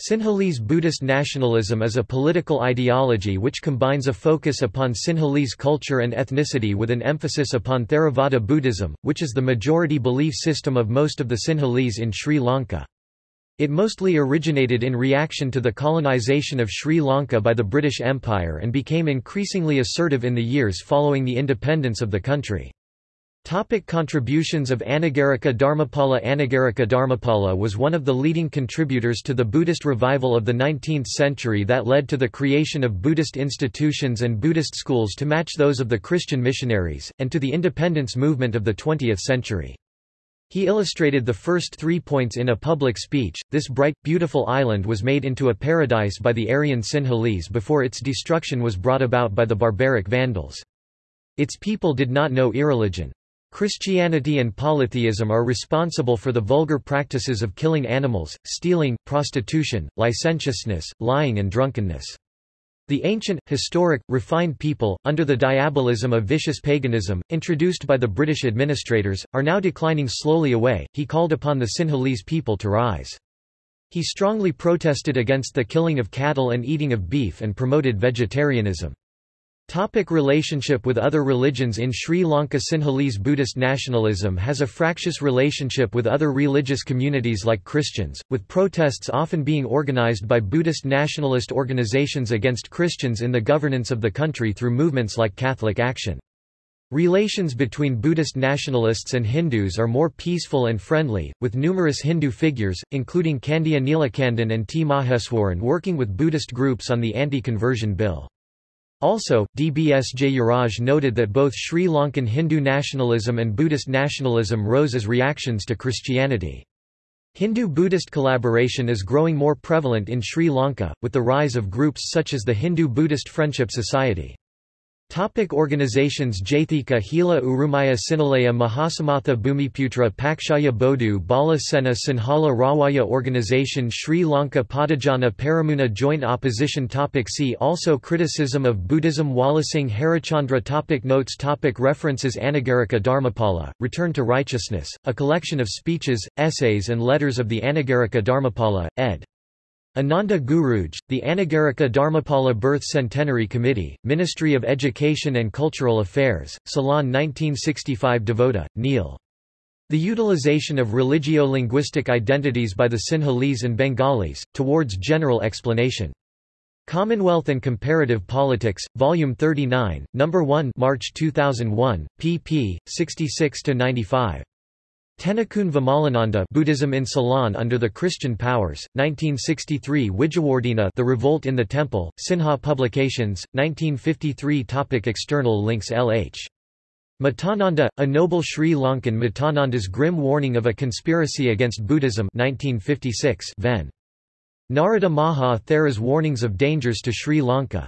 Sinhalese Buddhist nationalism is a political ideology which combines a focus upon Sinhalese culture and ethnicity with an emphasis upon Theravada Buddhism, which is the majority belief system of most of the Sinhalese in Sri Lanka. It mostly originated in reaction to the colonization of Sri Lanka by the British Empire and became increasingly assertive in the years following the independence of the country. Topic contributions of Anagarika Dharmapala Anagarika Dharmapala was one of the leading contributors to the Buddhist revival of the 19th century that led to the creation of Buddhist institutions and Buddhist schools to match those of the Christian missionaries, and to the independence movement of the 20th century. He illustrated the first three points in a public speech. This bright, beautiful island was made into a paradise by the Aryan Sinhalese before its destruction was brought about by the barbaric Vandals. Its people did not know irreligion. Christianity and polytheism are responsible for the vulgar practices of killing animals, stealing, prostitution, licentiousness, lying and drunkenness. The ancient, historic, refined people, under the diabolism of vicious paganism, introduced by the British administrators, are now declining slowly away. He called upon the Sinhalese people to rise. He strongly protested against the killing of cattle and eating of beef and promoted vegetarianism. Topic relationship with other religions In Sri Lanka Sinhalese Buddhist nationalism has a fractious relationship with other religious communities like Christians, with protests often being organized by Buddhist nationalist organizations against Christians in the governance of the country through movements like Catholic Action. Relations between Buddhist nationalists and Hindus are more peaceful and friendly, with numerous Hindu figures, including Kandiah Neelakandan and T. Maheswaran working with Buddhist groups on the anti-conversion bill. Also, DBS Jeyaraj noted that both Sri Lankan Hindu nationalism and Buddhist nationalism rose as reactions to Christianity. Hindu-Buddhist collaboration is growing more prevalent in Sri Lanka, with the rise of groups such as the Hindu-Buddhist Friendship Society. Topic organizations Jathika Hela Urumaya Sinhalaya Mahasammatha Bhumiputra Pakshaya Bodu Bala Sena Sinhala Rawaya Organization Sri Lanka Podujana Peramuna Joint Opposition topic See also Criticism of Buddhism Walisinghe Harischandra topic Notes topic References Anagarika Dharmapala, Return to Righteousness, a collection of speeches, essays and letters of the Anagarika Dharmapala, ed. Ananda Guruge, the Anagarika Dharmapala Birth Centenary Committee, Ministry of Education and Cultural Affairs, Ceylon 1965 DeVotta, Neil. The utilization of religio-linguistic identities by the Sinhalese and Bengalis, towards general explanation. Commonwealth and Comparative Politics, Volume 39, No. 1 March 2001, pp. 66–95. Tennakoon Vimalananda Buddhism in Ceylon under the Christian Powers, 1963 Wijewardena The Revolt in the Temple, Sinha Publications, 1953 Topic External links LH. Mettananda, a noble Sri Lankan Mettananda's Grim Warning of a Conspiracy Against Buddhism 1956 Ven. Narada Maha Thera's Warnings of Dangers to Sri Lanka